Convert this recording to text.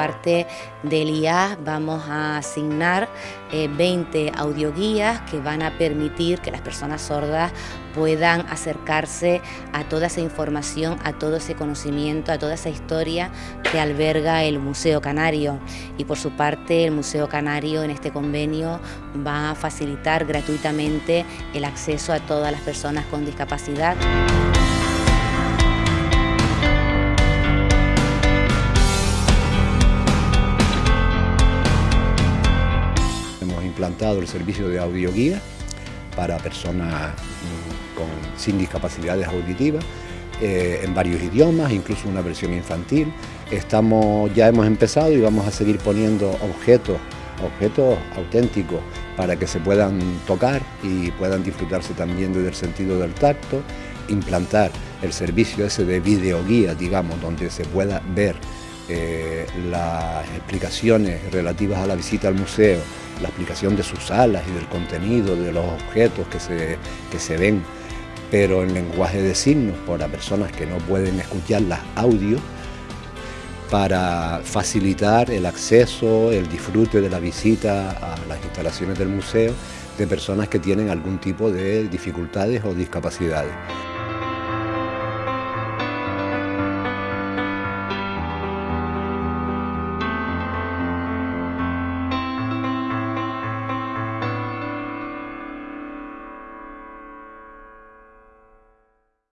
parte del IAS vamos a asignar 20 eh, audioguías que van a permitir que las personas sordas puedan acercarse a toda esa información, a todo ese conocimiento, a toda esa historia que alberga el Museo Canario. Y por su parte el Museo Canario en este convenio va a facilitar gratuitamente el acceso a todas las personas con discapacidad. Implantado el servicio de audioguía para personas mm, con, sin discapacidades auditivas eh, en varios idiomas, incluso una versión infantil. Estamos, ya hemos empezado y vamos a seguir poniendo objetos, objetos auténticos para que se puedan tocar y puedan disfrutarse también desde el sentido del tacto, implantar el servicio ese de videoguía, digamos, donde se pueda ver eh, las explicaciones relativas a la visita al museo, la explicación de sus salas y del contenido, de los objetos que se, se ven, pero en lenguaje de signos para personas que no pueden escuchar las audios, para facilitar el acceso, el disfrute de la visita a las instalaciones del museo de personas que tienen algún tipo de dificultades o discapacidades.